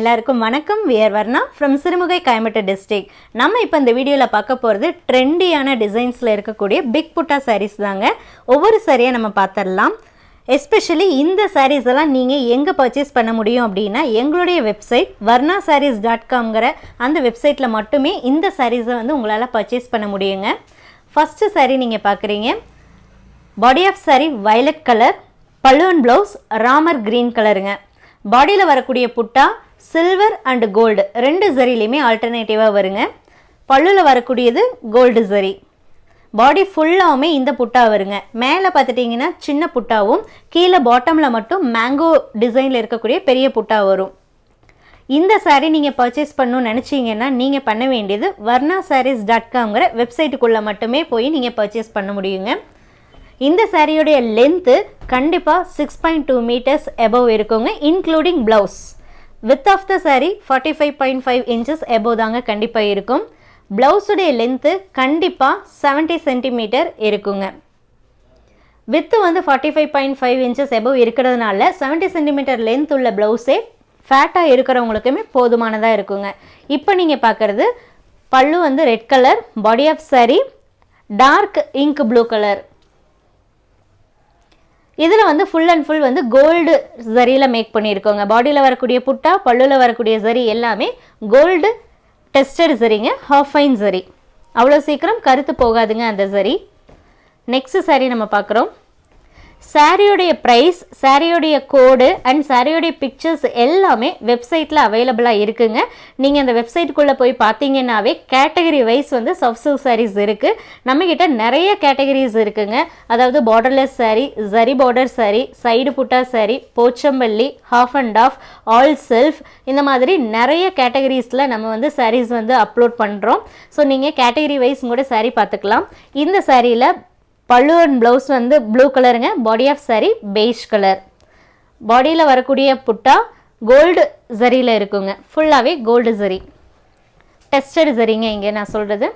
எல்லாருக்கும் வணக்கம். We are Varna from Sirumugai Coimbatore district நம்ம இப்போ இந்த வீடியோவில் பார்க்க போகிறது ட்ரெண்டியான டிசைன்ஸில் இருக்கக்கூடிய பிக் புட்டா சாரீஸ் தாங்க. ஒவ்வொரு சாரியை நம்ம பார்த்துடலாம் எஸ்பெஷலி இந்த சாரீஸ் எல்லாம் நீங்கள் எங்கே பர்ச்சேஸ் பண்ண முடியும் அப்படின்னா எங்களுடைய வெப்சைட் வர்ணா சாரீஸ் டாட் காம்ங்கிற அந்த வெப்சைட்டில் மட்டுமே இந்த சாரீஸை வந்து உங்களால் பர்ச்சேஸ் பண்ண முடியுங்க. ஃபஸ்ட்டு சாரீ நீங்கள் பார்க்குறீங்க body of saree violet colour பல்லுவன் ப்ளவுஸ் ராமர் க்ரீன் கலருங்க பாடியில் வரக்கூடிய புட்டா சில்வர் அண்ட் கோல்டு ரெண்டு ஜரிலையுமே ஆல்டர்னேட்டிவாக வருங்க. பல்லுவில் வரக்கூடியது கோல்டு ஜரி பாடி ஃபுல்லாகவுமே இந்த புட்டா வருங்க. மேலே பார்த்துட்டிங்கன்னா சின்ன புட்டாவும் கீழே பாட்டமில் மட்டும் மேங்கோ டிசைனில் இருக்கக்கூடிய பெரிய புட்டா வரும். இந்த சாரீ நீங்கள் பர்ச்சேஸ் பண்ணணும்னு நினச்சிங்கன்னா நீங்கள் பண்ண வேண்டியது வர்ணா சாரீஸ் டாட் காம்ங்கிற வெப்சைட்டுக்குள்ளே மட்டுமே போய் நீங்கள் பர்ச்சேஸ் பண்ண முடியுங்க. இந்த சாரியோடைய லென்த்து கண்டிப்பாக six point two metres above இருக்குங்க including blouse width of the saree forty five point five inches above தாங்க கண்டிப்பாக இருக்கும். ப்ளவுஸுடைய லென்த்து கண்டிப்பாக செவன்ட்டி சென்டிமீட்டர் இருக்குங்க. வித்து வந்து forty five point five inches above இருக்கிறதுனால செவன்ட்டி சென்டிமீட்டர் லென்த் உள்ள ப்ளவுஸே ஃபேட்டாக இருக்கிறவங்களுக்குமே போதுமானதாக இருக்குங்க. இப்போ நீங்கள் பார்க்குறது பல்லு வந்து red colour body of saree dark ink blue colour இதில் வந்து ஃபுல் அண்ட் ஃபுல் வந்து கோல்டு ஜரியில் மேக் பண்ணியிருக்கோங்க. பாடியில் வரக்கூடிய புட்டா பல்லுவில் வரக்கூடிய ஜரி எல்லாமே கோல்டு டெஸ்டட் ஜரிங்க ஹாஃப் ஃபைன் ஜரி அவ்வளோ சீக்கிரம் கருத்து போகாதுங்க அந்த ஜரி நெக்ஸ்ட் சரி நம்ம பார்க்குறோம். சாரியோடைய ப்ரைஸ் சாரியோடைய கோடு அண்ட் சாரியோடைய பிக்சர்ஸ் எல்லாமே வெப்சைட்டில் அவைலபிளாக இருக்குங்க. நீங்கள் அந்த வெப்சைட்டுக்குள்ளே போய் பார்த்தீங்கன்னாவே கேட்டகரி வைஸ் வந்து சாஃப்ட் சில்க் சாரீஸ் இருக்குது நம்மக்கிட்ட நிறைய கேட்டகரிஸ் இருக்குங்க. அதாவது borderless saree zari border saree side butta saree Pochampally half and half all self இந்த மாதிரி நிறைய கேட்டகரிஸில் நம்ம வந்து சாரீஸ் வந்து அப்லோட் பண்ணுறோம் ஸோ நீங்கள் கேட்டகரி வைஸ் கூட சாரீ பார்த்துக்கலாம். இந்த சாரியில் பல்லு அண்ட் ப்ளவுஸ் வந்து ப்ளூ கலருங்க body of saree beige colour பாடியில் வரக்கூடிய புட்டா கோல்டு ஜரியில் இருக்குங்க. ஃபுல்லாகவே கோல்டு ஜரி டெஸ்டட் ஜரிங்க இங்கே நான் சொல்கிறது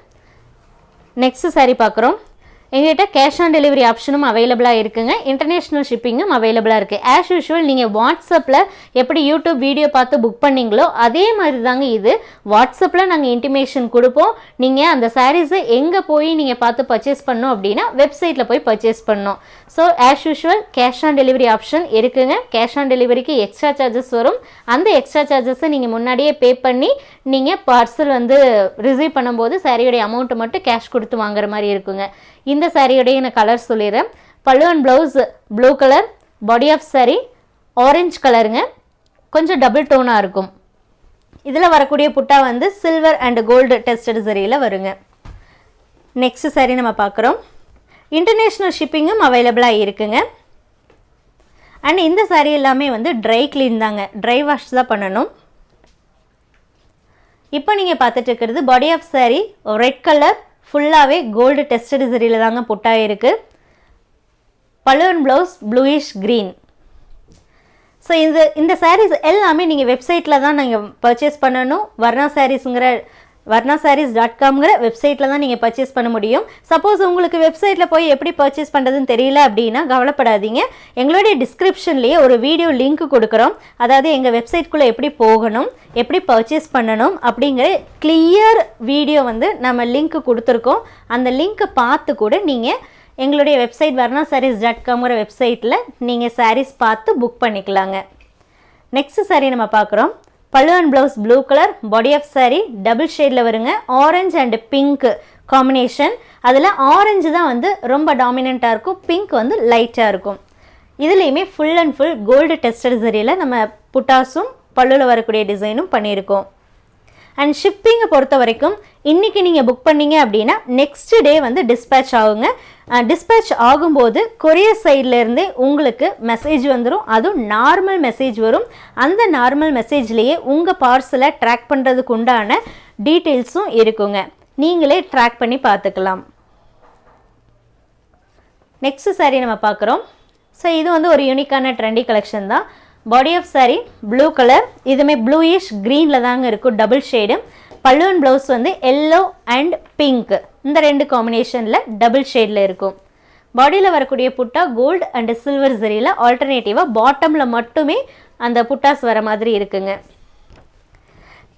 நெக்ஸ்ட் சாரி பார்க்குறோம். எங்ககிட்ட கேஷ் ஆன் டெலிவரி ஆப்ஷனும் அவைலபிளாக இருக்குங்க. இன்டர்நேஷ்னல் ஷிப்பிங்கும் அவைலபிளாக இருக்குது ஆஸ் யூஷுவல் நீங்கள் வாட்ஸ்அப்பில் எப்படி யூடியூப் வீடியோ பார்த்து புக் பண்ணிங்களோ அதே மாதிரி தாங்க இது. வாட்ஸ்அப்பில் நாங்கள் இன்டிமேஷன் கொடுப்போம். நீங்கள் அந்த சாரீஸை எங்கே போய் நீங்கள் பார்த்து பர்ச்சேஸ் பண்ணோம் அப்படின்னா வெப்சைட்டில் போய் பர்ச்சேஸ் பண்ணோம் so as usual cash on delivery option இருக்குங்க. கேஷ் ஆன் டெலிவரிக்கு எக்ஸ்ட்ரா சார்ஜஸ் வரும். அந்த எக்ஸ்ட்ரா சார்ஜஸை நீங்கள் முன்னாடியே பே பண்ணி நீங்கள் பார்சல் வந்து ரிசீவ் பண்ணும்போது சாரியோடைய அமௌண்ட்டை மட்டும் கேஷ் கொடுத்து வாங்குற மாதிரி இருக்குங்க. இந்த சாரியுடைய நான் கலர் சொல்லிடுறேன். Pallu and blouse blue colour body of saree orange கலருங்க கொஞ்சம் டபுள் டோனாக இருக்கும். இதில் வரக்கூடிய புட்டா வந்து சில்வர் அண்ட் கோல்டு டெஸ்டட் சரியில் வருங்க. நெக்ஸ்ட் சாரி நம்ம பார்க்குறோம். இன்டர்நேஷ்னல் ஷிப்பிங்கும் அவைலபிளாக இருக்குங்க. அண்ட் இந்த saree எல்லாமே வந்து ட்ரை க்ளீன் தாங்க. ட்ரை வாஷ் தான் பண்ணணும். இப்போ நீங்கள் பார்த்துட்டு இருக்கிறது body of saree red colour ஃபுல்லாகவே கோல்டு டெஸ்டட் சரியில் தாங்க பொட்டாயிருக்கு. Balloon blouse bluish green so இந்த இந்த சாரீஸ் எல்லாமே நீங்கள் வெப்சைட்டில் தான் நீங்கள் பர்ச்சேஸ் பண்ணணும். வர்ணா சாரீஸுங்கிற வர்ணா சாரீஸ் டாட் காம்ங்கிற வெப்சைட்டில் தான் நீங்கள் பர்ச்சேஸ் பண்ண முடியும். சப்போஸ் உங்களுக்கு வெப்சைட்டில் போய் எப்படி பர்ச்சேஸ் பண்ணுறதுன்னு தெரியல அப்படின்னா கவலைப்படாதீங்க. எங்களுடைய டிஸ்கிரிப்ஷன்லேயே ஒரு வீடியோ லிங்க் கொடுக்குறோம். அதாவது எங்கள் வெப்சைட்குள்ளே எப்படி போகணும் எப்படி பர்ச்சேஸ் பண்ணணும் அப்படிங்கிற கிளியர் வீடியோ வந்து நம்ம லிங்க் கொடுத்துருக்கோம். அந்த லிங்க்கை பார்த்து கூட நீங்கள் எங்களுடைய வெப்சைட் வர்ணா சாரீஸ் டாட் காம்ங்கிற வெப்சைட்டில் நீங்கள் சாரீஸ் பார்த்து புக் பண்ணிக்கலாங்க. நெக்ஸ்ட் சாரீ நம்ம பார்க்குறோம். Pallu and blouse blue colour body of saree double ஷேடில் வருங்க. ஆரஞ்சு அண்ட் பிங்க் காம்பினேஷன் அதில் ஆரஞ்சு தான் வந்து ரொம்ப டாமினண்ட்டாக இருக்கும். பிங்க் வந்து லைட்டாக இருக்கும். இதுலேயுமே full and full gold tester சரியில் நம்ம புட்டாஸும் பல்லுவில் வரக்கூடிய டிசைனும் பண்ணியிருக்கோம். அண்ட் ஷிப்பிங்கை பொறுத்த வரைக்கும் இன்றைக்கி நீங்கள் புக் பண்ணீங்க அப்படின்னா நெக்ஸ்ட் டே வந்து டிஸ்பேச் ஆகுங்க. டிஸ்பேச் ஆகும்போது கொரியர் சைட்லேருந்தே உங்களுக்கு மெசேஜ் வந்துடும் அதுவும் நார்மல் மெசேஜ் வரும். அந்த நார்மல் மெசேஜ்லேயே உங்கள் பார்சலை ட்ராக் பண்ணுறதுக்கு உண்டான டீட்டெயில்ஸும் இருக்குங்க. நீங்களே ட்ராக் பண்ணி பார்த்துக்கலாம். நெக்ஸ்ட் saree நம்ம பார்க்குறோம். ஸோ இது வந்து ஒரு யூனிக்கான ட்ரெண்டி கலெக்ஷன் தான். Body of saree blue colour இதுவுமே ப்ளூயிஷ் க்ரீனில் தாங்க இருக்கும். டபுள் ஷேடு பல்லுவன் ப்ளவுஸ் வந்து எல்லோ அண்ட் பிங்க் இந்த ரெண்டு காம்பினேஷனில் டபுள் ஷேடில் இருக்கும். பாடியில் வரக்கூடிய புட்டா கோல்டு அண்ட் சில்வர் ஜரியில் ஆல்டர்னேட்டிவாக பாட்டமில் மட்டுமே அந்த புட்டாஸ் வர மாதிரி இருக்குங்க.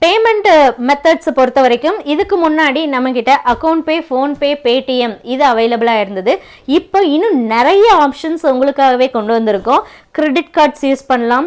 பேமெண்ட் மெத்தட்ஸ் uh, பொறுத்த வரைக்கும் இதுக்கு முன்னாடி நம்மக்கிட்ட அக்கௌண்ட் பே ஃபோன்பே பேடிஎம் இது அவைலபிளாக இருந்தது. இப்போ இன்னும் நிறைய ஆப்ஷன்ஸ் உங்களுக்காகவே கொண்டு வந்திருக்கோம். கிரெடிட் கார்ட்ஸ் யூஸ் பண்ணலாம்.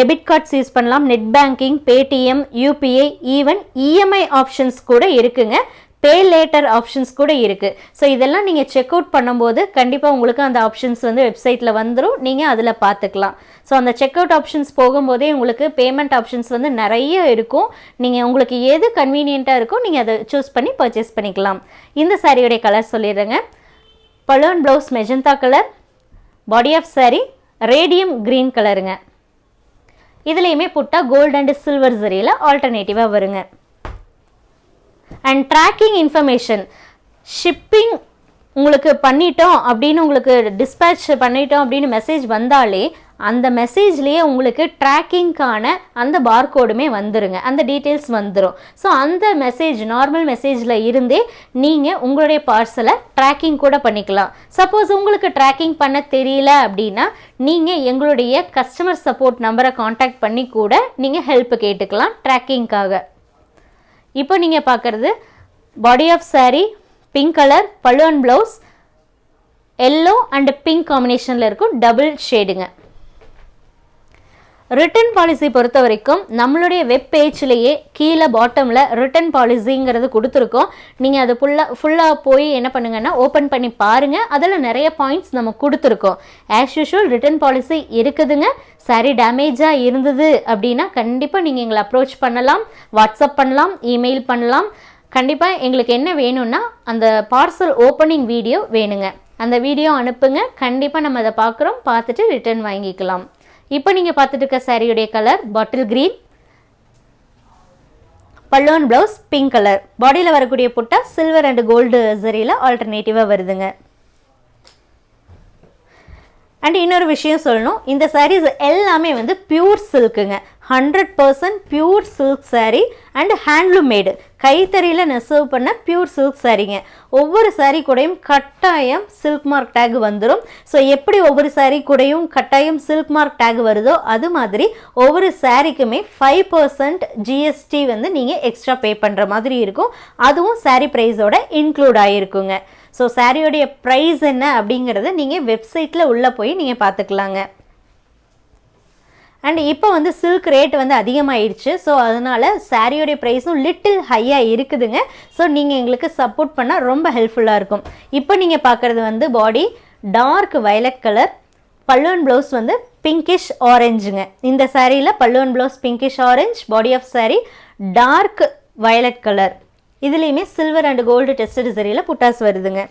டெபிட் கார்ட்ஸ் யூஸ் பண்ணலாம். Net banking Paytm UPI even EMI options கூட இருக்குங்க. பே லேட்டர் ஆப்ஷன்ஸ் கூட இருக்குது ஸோ இதெல்லாம் நீங்கள் செக் அவுட் பண்ணும்போது கண்டிப்பாக உங்களுக்கு அந்த ஆப்ஷன்ஸ் வந்து வெப்சைட்டில் வந்துடும் நீங்கள் அதில் பார்த்துக்கலாம் ஸோ அந்த செக் அவுட் ஆப்ஷன்ஸ் போகும்போதே உங்களுக்கு பேமெண்ட் ஆப்ஷன்ஸ் வந்து நிறைய இருக்கும். நீங்கள் உங்களுக்கு எது கன்வீனியண்ட்டாக இருக்கோ நீங்கள் அதை சூஸ் பண்ணி பர்ச்சேஸ் பண்ணிக்கலாம். இந்த சாரியோடைய colour சொல்லிடுறேங்க. Balloon blouse magenta colour body of saree radium green கலருங்க இதுலேயுமே புட்டா கோல்டு அண்ட் சில்வர் சரியில் ஆல்டர்னேட்டிவாக வருங்க. அண்ட் ட்ராக்கிங் இன்ஃபர்மேஷன் ஷிப்பிங் உங்களுக்கு பண்ணிட்டோம் அப்படின்னு உங்களுக்கு டிஸ்பேட்ச் பண்ணிட்டோம் அப்படின்னு மெசேஜ் வந்தாலே அந்த மெசேஜ்லேயே உங்களுக்கு ட்ராக்கிங்க்கான அந்த பார்கோடுமே வந்துருங்க. அந்த டீட்டெயில்ஸ் வந்துடும் ஸோ அந்த மெசேஜ் நார்மல் மெசேஜில் இருந்தே நீங்கள் உங்களுடைய பார்சலை ட்ராக்கிங் கூட பண்ணிக்கலாம். சப்போஸ் உங்களுக்கு ட்ராக்கிங் பண்ண தெரியல அப்படின்னா நீங்கள் எங்களுடைய கஸ்டமர் சப்போர்ட் நம்பரை காண்டாக்ட் பண்ணி கூட நீங்கள் ஹெல்ப் கேட்டுக்கலாம் ட்ராக்கிங்க்காக இப்போ நீங்கள் பார்க்குறது body of saree pink colour pallu and blouse yellow and pink காம்பினேஷனில் இருக்கும் டபுள் ஷேடுங்க ரிட்டர்ன் பாலிசி பொறுத்த வரைக்கும் நம்மளுடைய வெப் பேஜ்லேயே கீழே பாட்டமில் ரிட்டர்ன் பாலிசிங்கிறது கொடுத்துருக்கோம். நீங்கள் அது ஃபுல்லாக ஃபுல்லாக போய் என்ன பண்ணுங்கன்னா ஓப்பன் பண்ணி பாருங்கள் அதில் நிறைய பாயிண்ட்ஸ் நம்ம கொடுத்துருக்கோம். ஆஸ் யூஷுவல் ரிட்டர்ன் பாலிசி இருக்குதுங்க. சாரி டேமேஜாக இருந்தது அப்படின்னா கண்டிப்பாக நீங்கள் எங்களை அப்ரோச் பண்ணலாம் வாட்ஸ்அப் பண்ணலாம் இமெயில் பண்ணலாம். கண்டிப்பாக எங்களுக்கு என்ன வேணும்னா அந்த பார்சல் ஓப்பனிங் வீடியோ வேணுங்க. அந்த வீடியோ அனுப்புங்க. கண்டிப்பாக நம்ம அதை பார்க்குறோம். பார்த்துட்டு ரிட்டர்ன் வாங்கிக்கலாம். இப்போ நீங்கள் பார்த்துட்டு இருக்க சாரியுடைய colour bottle green பல்லோன் blouse pink colour பாடியில் வரக்கூடிய புட்டா சில்வர் அண்ட் கோல்டு சரியில் ஆல்டர்னேட்டிவாக வருதுங்க. அண்ட் இன்னொரு விஷயம் சொல்லணும். இந்த சாரீஸ் எல்லாமே வந்து pure சில்க்குங்க hundred percent pure silk saree and handloom made கைத்தறியில் நெசவு பண்ண பியூர் சில்க் சாரீங்க ஒவ்வொரு சாரீ கூடயும் கட்டாயம் சில்க் மார்க் டேக் வந்துடும் ஸோ எப்படி ஒவ்வொரு சாரீ கூடயும் கட்டாயம் சில்க் மார்க் டேக் வருதோ அது மாதிரி ஒவ்வொரு சாரீக்குமே ஃபைவ் பர்சன்ட் ஜிஎஸ்டி வந்து நீங்கள் எக்ஸ்ட்ரா பே பண்ணுற மாதிரி இருக்கும். அதுவும் சாரீ ப்ரைஸோட இன்க்ளூட் ஆகிருக்குங்க ஸோ சாரியோடைய ப்ரைஸ் என்ன அப்படிங்கிறத நீங்கள் வெப்சைட்டில் உள்ளே போய் நீங்கள் பார்த்துக்கலாங்க. அண்ட் இப்போ வந்து சில்க் ரேட் வந்து அதிகமாகிடுச்சு ஸோ அதனால் சாரியோடைய ப்ரைஸும் லிட்டில் ஹையாக இருக்குதுங்க. ஸோ நீங்கள் எங்களுக்கு சப்போர்ட் பண்ணால் ரொம்ப ஹெல்ப்ஃபுல்லாக இருக்கும். இப்போ நீங்கள் பார்க்குறது வந்து பாடி டார்க் வயலட் கலர் பல்லுவன் ப்ளவுஸ் வந்து பிங்கிஷ் ஆரஞ்சுங்க இந்த சாரியில் பல்லுவன் blouse pinkish orange body of saree dark violet colour இதுலேயுமே சில்வர் அண்ட் கோல்டு டெஸ்டட் சரியில் புட்டாஸ் வருதுங்க.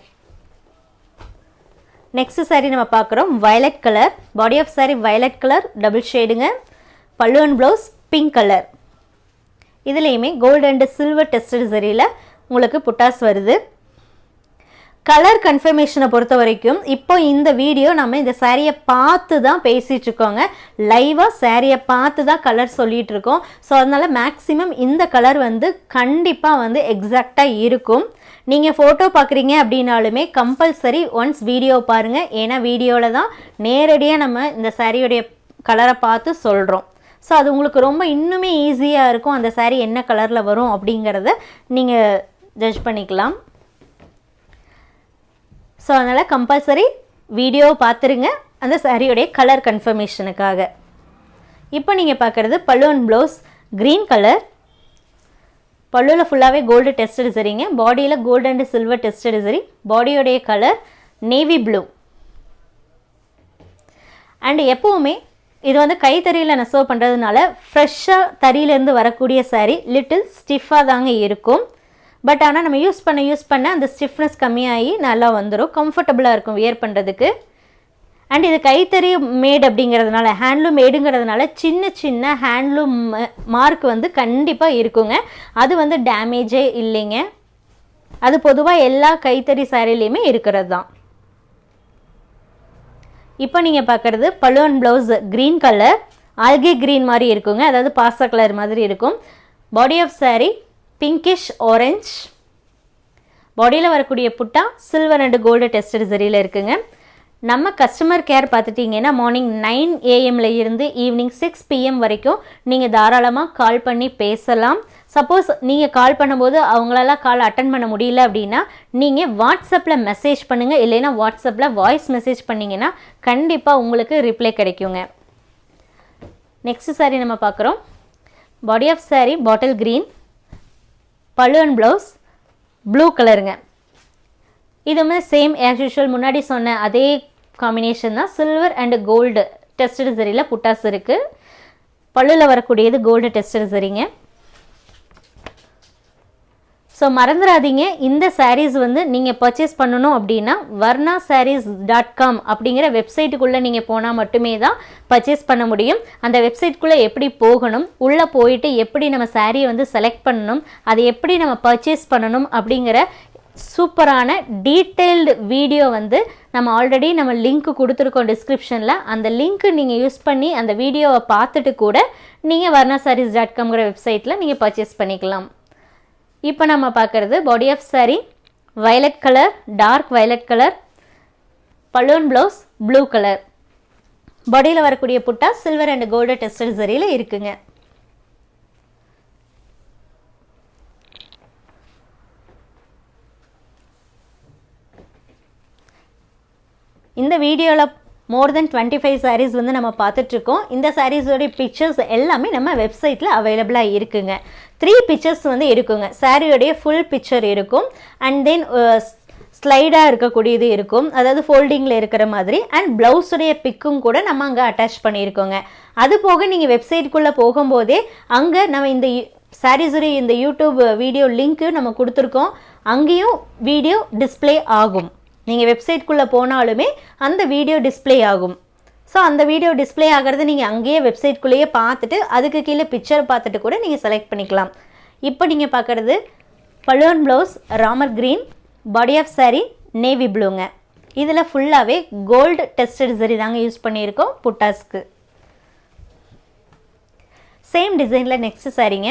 நெக்ஸ்ட் saree நம்ம பார்க்குறோம். Violet colour body of saree violet colour double ஷேடுங்க பல்லுவன் ப்ளவுஸ் பிங்க் கலர் இதுலேயுமே கோல்டு அண்ட் சில்வர் டெஸ்டட் சரியில் உங்களுக்கு புட்டாஸ் வருது. கலர் கன்ஃபர்மேஷனை பொறுத்த வரைக்கும் இப்போ இந்த வீடியோ நம்ம இந்த சேரீயை பார்த்து தான் பேசிகிட்டு இருக்கோங்க. லைவாக சேரீயை பார்த்து தான் கலர் சொல்லிகிட்ருக்கோம் இருக்கோம். ஸோ அதனால் மேக்ஸிமம் இந்த கலர் வந்து கண்டிப்பாக வந்து எக்ஸாக்டாக இருக்கும். நீங்கள் ஃபோட்டோ பார்க்குறீங்க அப்படின்னாலுமே கம்பல்சரி ஒன்ஸ் வீடியோ பாருங்கள் ஏன்னா வீடியோவில் தான் நேரடியாக நம்ம இந்த சாரியோடைய கலரை பார்த்து சொல்கிறோம் ஸோ அது உங்களுக்கு ரொம்ப இன்னுமே ஈஸியாக இருக்கும். அந்த சாரீ என்ன கலரில் வரும் அப்படிங்கிறத நீங்கள் ஜட்ஜ் பண்ணிக்கலாம். ஸோ அதனால் கம்பல்சரி வீடியோ பார்த்துருங்க அந்த சாரியோடைய கலர் கன்ஃபர்மேஷனுக்காக இப்போ நீங்கள் பார்க்குறது பல்லுவன் ப்ளவுஸ் க்ரீன் கலர் பல்லுவில் ஃபுல்லாகவே கோல்டு டெஸ்டடு சரிங்க பாடியில் கோல்டு அண்ட் சில்வர் டெஸ்டடு சரி பாடியோடைய கலர் நேவி ப்ளூ அண்ட் எப்போவுமே இது வந்து கைத்தறியில் நெசவு பண்ணுறதுனால ஃப்ரெஷ்ஷாக தறியிலேருந்து வரக்கூடிய சாரீ லிட்டில் ஸ்டிஃபாக தாங்க இருக்கும். பட் ஆனால் நம்ம யூஸ் பண்ண யூஸ் பண்ண அந்த ஸ்டிஃப்னஸ் கம்மியாகி நல்லா வந்துடும் கம்ஃபர்டபுளாக இருக்கும் வியர் பண்ணுறதுக்கு அண்ட் இது கைத்தறி மேட் அப்படிங்கிறதுனால ஹேண்ட்லூம் மேடுங்கிறதுனால சின்ன சின்ன ஹேண்ட்லூம் மார்க் வந்து கண்டிப்பாக இருக்குங்க. அது வந்து டேமேஜே இல்லைங்க. அது பொதுவாக எல்லா கைத்தறி சாரிலையுமே இருக்கிறது தான் இப்போ நீங்கள் பார்க்குறது balloon blouse green colour algae green மாதிரி இருக்குங்க. அதாவது பாச கலர் மாதிரி இருக்கும். Body of saree pinkish orange பாடியில் வரக்கூடிய butta silver and gold tested சரியில் இருக்குங்க. நம்ம கஸ்டமர் கேர் பார்த்துட்டிங்கன்னா மார்னிங் நைன் ஏஎம்ல இருந்து ஈவினிங் சிக்ஸ் பிஎம் வரைக்கும் நீங்கள் தாராளமாக கால் பண்ணி பேசலாம். சப்போஸ் நீங்கள் கால் பண்ணும்போது அவங்களால கால் அட்டன் பண்ண முடியல அப்படின்னா நீங்கள் வாட்ஸ்அப்பில் மெசேஜ் பண்ணுங்கள் இல்லைன்னா வாட்ஸ்அப்பில் வாய்ஸ் மெசேஜ் பண்ணிங்கன்னா கண்டிப்பாக உங்களுக்கு ரிப்ளை கிடைக்குங்க. நெக்ஸ்ட் saree நம்ம பார்க்குறோம். Body of saree bottle green pallu and blouse blue கலருங்க இதுவுமே சேம் ஆஸ் யூஷுவல் முன்னாடி சொன்ன அதே காம்பினேஷன் தான் சில்வர் அண்ட் கோல்டு டெஸ்டட் சரியில் புட்டாஸ் இருக்குது பல்லுல வரக்கூடியது கோல்டு டெஸ்டட் சரிங்க ஸோ மறந்துடாதீங்க இந்த சாரீஸ் வந்து நீங்கள் பர்ச்சேஸ் பண்ணணும் அப்படின்னா வர்ணா சாரீஸ் டாட் காம் அப்படிங்கிற வெப்சைட்டுக்குள்ளே நீங்கள் போனால் மட்டுமே தான் பர்ச்சேஸ் பண்ண முடியும். அந்த வெப்சைட்குள்ளே எப்படி போகணும் உள்ளே போயிட்டு எப்படி நம்ம சாரியை வந்து செலக்ட் பண்ணணும் அதை எப்படி நம்ம பர்ச்சேஸ் பண்ணணும் அப்படிங்கிற சூப்பரான டீட்டெயில்டு வீடியோ வந்து நம்ம ஆல்ரெடி நம்ம லிங்க் கொடுத்துருக்கோம் டிஸ்கிரிப்ஷனில். அந்த லிங்க்கு நீங்கள் யூஸ் பண்ணி அந்த வீடியோவை பார்த்துட்டு கூட நீங்கள் வர்ணா sarees டாட் காம்ங்கிற வெப்சைட்டில் நீங்கள் பர்ச்சேஸ் பண்ணிக்கலாம். இப்போ நம்ம பார்க்குறது body of saree violet colour dark violet colour balloon blouse blue colour பாடியில் வரக்கூடிய butta silver and gold tested சரியில் இருக்குங்க. இந்த வீடியோவில் more than twenty five sarees வந்து நம்ம பார்த்துட்ருக்கோம். இந்த சாரீஸோடைய பிக்சர்ஸ் எல்லாமே நம்ம வெப்சைட்டில் அவைலபிளாக இருக்குங்க. த்ரீ பிக்சர்ஸ் வந்து இருக்குங்க. சாரியோடைய ஃபுல் பிக்சர் இருக்கும். அண்ட் தென் ஸ்லைடாக இருக்கக்கூடியது இருக்கும். அதாவது ஃபோல்டிங்கில் இருக்கிற மாதிரி. அண்ட் ப்ளவுஸுடைய பிக்கும் கூட நம்ம அங்கே அட்டாச் பண்ணியிருக்கோங்க. அது போக நீங்கள் வெப்சைட்டுக்குள்ளே போகும்போதே அங்கே நம்ம இந்த சாரீஸுடைய இந்த யூடியூப் வீடியோ லிங்க்கு நம்ம கொடுத்துருக்கோம். அங்கேயும் வீடியோ டிஸ்ப்ளே ஆகும். நீங்கள் வெப்சைட்குள்ளே போனாலுமே அந்த வீடியோ டிஸ்ப்ளே ஆகும். ஸோ அந்த வீடியோ டிஸ்ப்ளே ஆகிறது நீங்கள் அங்கேயே வெப்சைட்குள்ளேயே பார்த்துட்டு அதுக்கு கீழே பிக்சர் பார்த்துட்டு கூட நீங்கள் செலக்ட் பண்ணிக்கலாம். இப்போ நீங்கள் பார்க்குறது balloon blouse Ramar green body of saree navy ப்ளூங்க இதில் ஃபுல்லாகவே கோல்டு டெஸ்டட் சரி தாங்க யூஸ் பண்ணியிருக்கோம் புட்டாஸ்க்கு. சேம் டிசைனில் நெக்ஸ்ட் சாரீங்க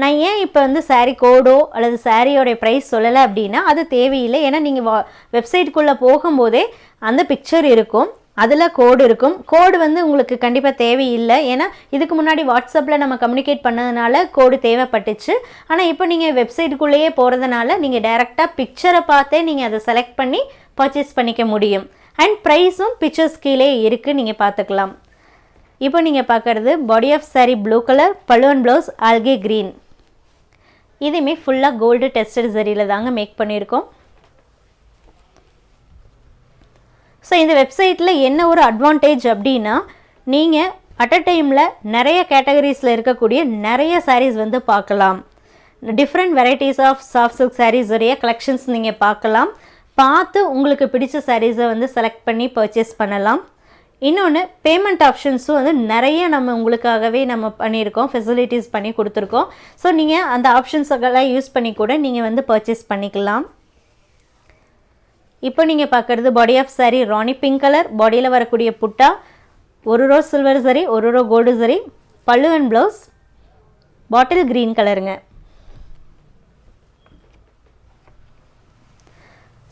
நான் ஏன் இப்போ வந்து சாரீ கோடோ அல்லது சாரியோடைய ப்ரைஸ் சொல்லலை அப்படின்னா அது தேவையில்லை. ஏன்னா நீங்கள் வா வெப்சைட்டுக்குள்ளே போகும்போதே அந்த பிக்சர் இருக்கும். அதில் கோடு இருக்கும். கோடு வந்து உங்களுக்கு கண்டிப்பாக தேவையில்லை. ஏன்னா இதுக்கு முன்னாடி வாட்ஸ்அப்பில் நம்ம கம்யூனிகேட் பண்ணதுனால கோடு தேவைப்பட்டுச்சு. ஆனால் இப்போ நீங்கள் வெப்சைட்டுக்குள்ளேயே போகிறதுனால நீங்கள் டைரெக்டாக பிக்சரை பார்த்தே நீங்கள் அதை செலக்ட் பண்ணி பர்ச்சேஸ் பண்ணிக்க முடியும். அண்ட் ப்ரைஸும் பிக்சர்ஸ் கீழே இருக்குது நீங்கள் பார்த்துக்கலாம். இப்போ நீங்கள் பார்க்குறது body of saree blue colour balloon blouse algae green இதுவுமே ஃபுல்லாக கோல்டு டெஸ்டட் சரியில் தாங்க மேக் பண்ணியிருக்கோம். ஸோ இந்த வெப்சைட்டில் என்ன ஒரு அட்வான்டேஜ் அப்படின்னா நீங்கள் அட் அ டைமில் நிறைய கேட்டகரிஸில் இருக்கக்கூடிய நிறைய சாரீஸ் வந்து பார்க்கலாம். Different varieties of soft silk sarees உடைய கலெக்ஷன்ஸ் நீங்கள் பார்க்கலாம். பார்த்து உங்களுக்கு பிடிச்ச சாரீஸை வந்து செலக்ட் பண்ணி பர்ச்சேஸ் பண்ணலாம். இன்னொன்று பேமெண்ட் ஆப்ஷன்ஸும் வந்து நிறைய நம்ம உங்களுக்காகவே நம்ம பண்ணியிருக்கோம் ஃபெசிலிட்டிஸ் பண்ணி கொடுத்துருக்கோம். ஸோ நீங்கள் அந்த ஆப்ஷன்ஸுக்கெல்லாம் யூஸ் பண்ணி கூட நீங்கள் வந்து பர்ச்சேஸ் பண்ணிக்கலாம். இப்போ நீங்கள் பார்க்குறது body of saree rani pink colour பாடியில் வரக்கூடிய புட்டா ஒரு ரோ சில்வர் சரி ஒரு row gold zari pallu and blouse bottle green கலருங்க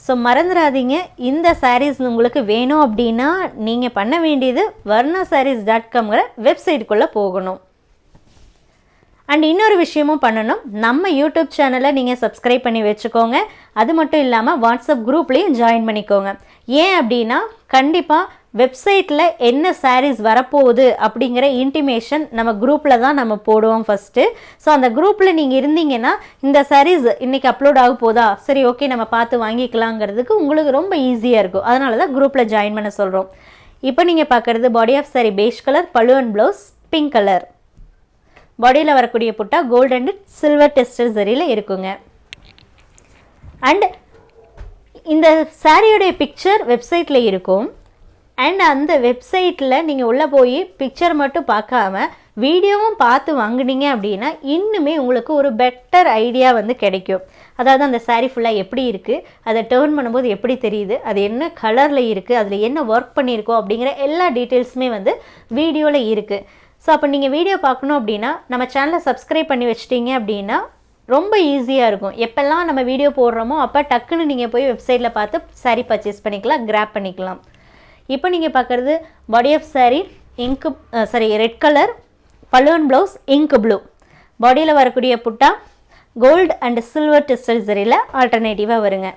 ஸோ மறந்துடாதீங்க இந்த சாரீஸ் உங்களுக்கு வேணும் அப்படின்னா நீங்கள் பண்ண வேண்டியது வர்ணா சாரீஸ் டாட் காம்ங்கிற வெப்சைட்டுக்குள்ளே போகணும். அண்ட் இன்னொரு விஷயமும் பண்ணணும். நம்ம யூடியூப் சேனலை நீங்கள் சப்ஸ்கிரைப் பண்ணி வச்சுக்கோங்க. அது மட்டும் இல்லாமல் வாட்ஸ்அப் குரூப்லேயும் ஜாயின் பண்ணிக்கோங்க. ஏன் அப்படின்னா கண்டிப்பாக வெப்சைட்டில் என்ன சாரீஸ் வரப்போகுது அப்படிங்கிற இன்டிமேஷன் நம்ம குரூப்பில் தான் நம்ம போடுவோம் ஃபஸ்ட்டு ஸோ அந்த குரூப்பில் நீங்கள் இருந்தீங்கன்னா இந்த சாரீஸ் இன்றைக்கி அப்லோட் ஆக போதா? சரி ஓகே நம்ம பார்த்து வாங்கிக்கலாங்கிறதுக்கு உங்களுக்கு ரொம்ப ஈஸியாக இருக்கும். அதனால தான் குரூப்பில் ஜாயின் பண்ண சொல்கிறோம் இப்போ நீங்கள் பார்க்குறது body of saree beige colour பழுவன் and blouse pink colour பாடியில் வரக்கூடிய butta gold and silver tested சரியில் இருக்குங்க. அண்ட் இந்த சாரியோடைய பிக்சர் வெப்சைட்டில் இருக்கும். அண்ட் அந்த வெப்சைட்டில் நீங்கள் உள்ளே போய் பிக்சர் மட்டும் பார்க்காம வீடியோவும் பார்த்து வாங்குனீங்க அப்படின்னா இன்னுமே உங்களுக்கு ஒரு பெட்டர் ஐடியா வந்து கிடைக்கும். அதாவது அந்த சாரீ ஃபுல்லாக எப்படி இருக்குது அதை டேர்ன் பண்ணும்போது எப்படி தெரியுது அது என்ன கலரில் இருக்குது அதில் என்ன ஒர்க் பண்ணியிருக்கோம் அப்படிங்கிற எல்லா டீட்டெயில்ஸுமே வந்து வீடியோவில் இருக்குது ஸோ அப்போ நீங்கள் வீடியோ பார்க்கணும் அப்படின்னா நம்ம சேனலை சப்ஸ்கிரைப் பண்ணி வச்சிட்டிங்க அப்படின்னா ரொம்ப ஈஸியாக இருக்கும். எப்போல்லாம் நம்ம வீடியோ போடுறோமோ அப்போ டக்குன்னு நீங்கள் போய் வெப்சைட்டில் பார்த்து saree பர்ச்சேஸ் பண்ணிக்கலாம் கிராப் பண்ணிக்கலாம். இப்போ நீங்கள் பார்க்குறது பாடி ஆஃப் சாரீ இங்கு sorry red colour balloon blouse ink blue பாடியில் வரக்கூடிய butta gold and silver tested சரியில் ஆல்டர்னேட்டிவாக வருங்க.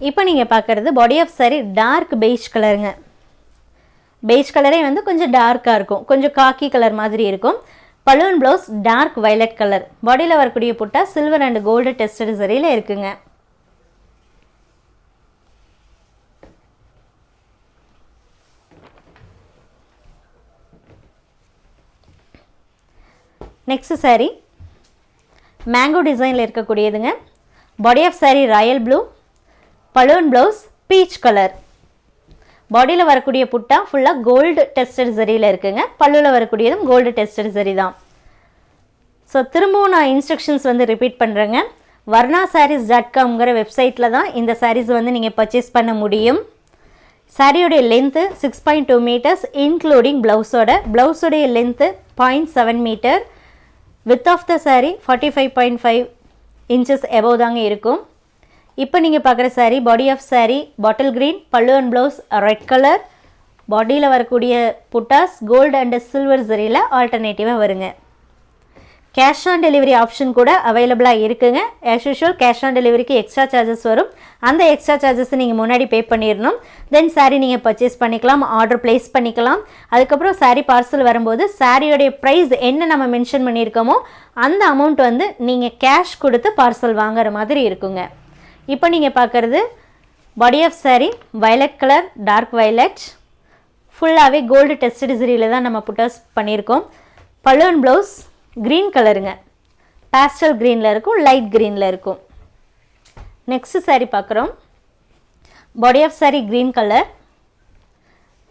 இப்போ நீங்கள் பார்க்குறது body of saree dark beige கலருங்க பெய்ஜ் கலரே வந்து கொஞ்சம் டார்க்காக இருக்கும். கொஞ்சம் காக்கி கலர் மாதிரி இருக்கும். Balloon blouse dark violet colour பாடியில் வரக்கூடிய butta silver and gold tested சரியில் இருக்குங்க. நெக்ஸ்ட் சாரீ மேங்கோ டிசைனில் இருக்கக்கூடியதுங்க. Body of saree royal blue balloon blouse peach colour பாடியில் வரக்கூடிய புட்டா ஃபுல்லாக கோல்டு டெஸ்டட் சரியில் இருக்குங்க. பல்லுவில் வரக்கூடியதும் கோல்டு டெஸ்டட் சரி தான். ஸோ திரும்பவும் நான் இன்ஸ்ட்ரக்ஷன்ஸ் வந்து ரிப்பீட் பண்ணுறேங்க வர்ணா சாரீஸ் டாட் காம்ங்கிற வெப்சைட்டில் தான் இந்த சாரீஸ் வந்து நீங்கள் பர்ச்சேஸ் பண்ண முடியும். சாரியோடைய length six point two metres including ப்ளவுஸோட ப்ளவுஸோடைய length point seven metre with of the saree forty five point five inches above தாங்க இருக்கும். இப்போ நீங்கள் பார்க்குற saree body of saree bottle green pallu and blouse red colour பாடியில் வரக்கூடிய buttas gold and silver சரியில் ஆல்டர்னேட்டிவாக வருங்க. கேஷ் ஆன் டெலிவரி ஆப்ஷன் கூட அவைலபிளாக இருக்குங்க. ஆஸ் யூஷுவல் கேஷ் ஆன் டெலிவரிக்கு எக்ஸ்ட்ரா சார்ஜஸ் வரும். அந்த எக்ஸ்ட்ரா சார்ஜஸ் நீங்கள் முன்னாடி பே பண்ணிடணும் தென் சாரீ நீங்கள் பர்ச்சேஸ் பண்ணிக்கலாம் ஆர்டர் ப்ளேஸ் பண்ணிக்கலாம். அதுக்கப்புறம் சாரீ பார்சல் வரும்போது சாரியோடைய ப்ரைஸ் என்ன நம்ம மென்ஷன் பண்ணியிருக்கோமோ அந்த அமௌண்ட் வந்து நீங்கள் கேஷ் கொடுத்து பார்சல் வாங்குற மாதிரி இருக்குங்க. இப்போ நீங்கள் பார்க்குறது body of saree violet colour dark violet ஃபுல்லாகவே கோல்டு டெஸ்ட் சரியில் தான் நம்ம புட்டர்ஸ் பண்ணியிருக்கோம் பலூன் ப்ளவுஸ் க்ரீன் கலருங்க பேஸ்டல் க்ரீனில் இருக்கும் லைட் க்ரீனில் இருக்கும். நெக்ஸ்ட்டு சாரீ பார்க்குறோம் body of saree green colour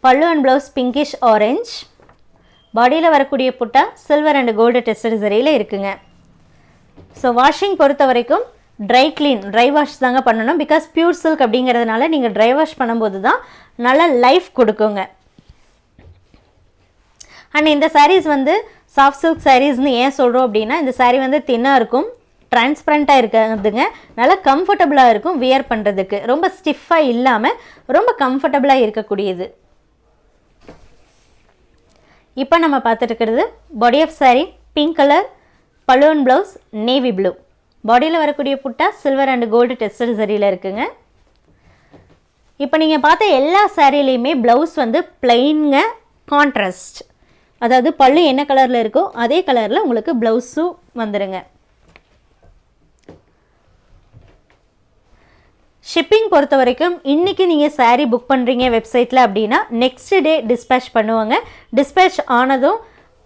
pallu and blouse pinkish orange பாடியில் வரக்கூடிய butta silver and gold tested சரியில் இருக்குங்க. ஸோ வாஷிங் பொறுத்த வரைக்கும் ட்ரை க்ளீன் ட்ரை வாஷ் தாங்க பண்ணணும். பிகாஸ் பியூர் சில்க் அப்படிங்கிறதுனால நீங்கள் ட்ரை வாஷ் பண்ணும்போது தான் நல்ல லைஃப் கொடுக்குங்க. அண்ட் இந்த சாரீஸ் வந்து சாஃப்ட் சில்க் சாரீஸ்னு ஏன் சொல்கிறோம் அப்படின்னா இந்த சாரீ வந்து தின்னாக இருக்கும் டிரான்ஸ்பரண்ட்டாக இருக்கிறதுங்க. நல்லா கம்ஃபர்டபுளாக இருக்கும் வியர் பண்ணுறதுக்கு ரொம்ப ஸ்டிஃபாக இல்லாமல் ரொம்ப கம்ஃபர்டபுளாக இருக்கக்கூடியது. இப்போ நம்ம பார்த்துட்டு body of saree pink colour balloon blouse navy blue பாடியில் வரக்கூடிய butta silver and gold tested சரியில் இருக்குங்க. இப்போ நீங்கள் பார்த்த எல்லா சாரீலையுமே ப்ளவுஸ் வந்து பிளெயின்ங்க கான்ட்ராஸ்ட் அதாவது பல்லு என்ன கலரில் இருக்கோ அதே கலரில் உங்களுக்கு ப்ளவுஸும் வந்துடுங்க ஷிப்பிங் பொறுத்த வரைக்கும் இன்றைக்கி நீங்கள் சாரீ புக் பண்ணுறீங்க வெப்சைட்டில் அப்படின்னா நெக்ஸ்ட் டே டிஸ்பேச் பண்ணுவாங்க. டிஸ்பேச் ஆனதும்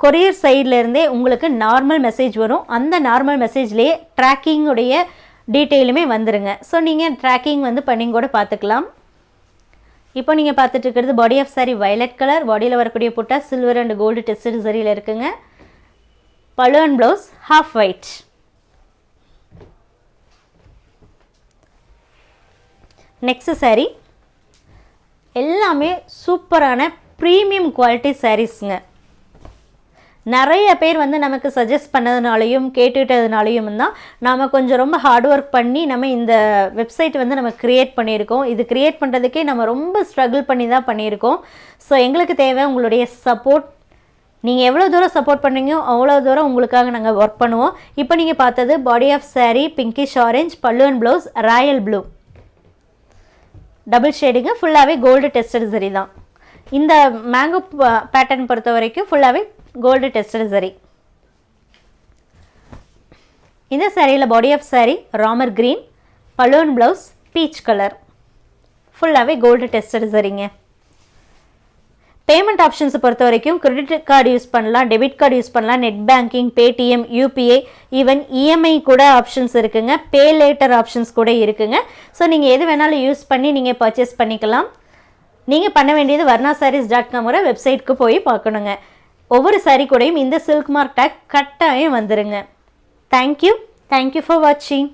கொரியர் சைட்லேருந்தே உங்களுக்கு நார்மல் மெசேஜ் வரும். அந்த நார்மல் மெசேஜ்லேயே ட்ராக்கிங்குடைய டீட்டெயிலுமே வந்துருங்க. ஸோ நீங்கள் ட்ராக்கிங் வந்து பண்ணி கூட பார்த்துக்கலாம் இப்போ நீங்கள் பார்த்துட்டு இருக்கிறது body of saree violet colour பாடியில் வரக்கூடிய butta silver and gold tested சரியில் இருக்குங்க. Pallu and blouse half white next saree. எல்லாமே சூப்பரான ப்ரீமியம் குவாலிட்டி சாரீஸுங்க நிறைய பேர் வந்து நமக்கு சஜஸ்ட் பண்ணதுனாலையும் கேட்டுட்டதுனாலையும் தான் நாம் கொஞ்சம் ரொம்ப ஹார்ட் ஒர்க் பண்ணி நம்ம இந்த வெப்சைட் வந்து நம்ம க்ரியேட் பண்ணியிருக்கோம். இது க்ரியேட் பண்ணுறதுக்கே நம்ம ரொம்ப ஸ்ட்ரகிள் பண்ணி தான் பண்ணியிருக்கோம். ஸோ எங்களுக்கு தேவை உங்களுடைய சப்போர்ட் நீங்கள் எவ்வளோ தூரம் சப்போர்ட் பண்ணீங்களோ அவ்வளோ தூரம் உங்களுக்காக நாங்கள் ஒர்க் பண்ணுவோம். இப்போ நீங்கள் பார்த்தது body of saree pinkish orange pallu and blouse royal blue double shading ஃபுல்லாகவே கோல்டு டெஸ்டட் சரி தான். இந்த மேங்கோ பேட்டர்ன் பொறுத்த வரைக்கும் ஃபுல்லாகவே கோல்டு டெஸ்டட் சரி இந்த சாரியில் body of saree rama green balloon blouse peach colour ஃபுல்லாகவே கோல்டு டெஸ்டட் சரிங்க பேமெண்ட் ஆப்ஷன்ஸை பொறுத்த வரைக்கும் கிரெடிட் கார்டு யூஸ் பண்ணலாம் டெபிட் கார்டு யூஸ் பண்ணலாம் net banking Paytm UPI even EMI கூட ஆப்ஷன்ஸ் இருக்குங்க. பே லேட்டர் ஆப்ஷன்ஸ் கூட இருக்குங்க. ஸோ நீங்கள் எது வேணாலும் யூஸ் பண்ணி நீங்கள் பர்ச்சேஸ் பண்ணிக்கலாம். நீங்கள் பண்ண வேண்டியது வர்ணா சாரீஸ் டாட் காம்ங்கிற வெப்சைட்க்கு போய் பார்க்கணுங்க. ஒவ்வொரு சாரீ கூடையும் இந்த சில்க் மார்க் டேக் கட்டாயம் வந்துருங்க. தேங்க்யூ தேங்க்யூ ஃபார் வாட்சிங்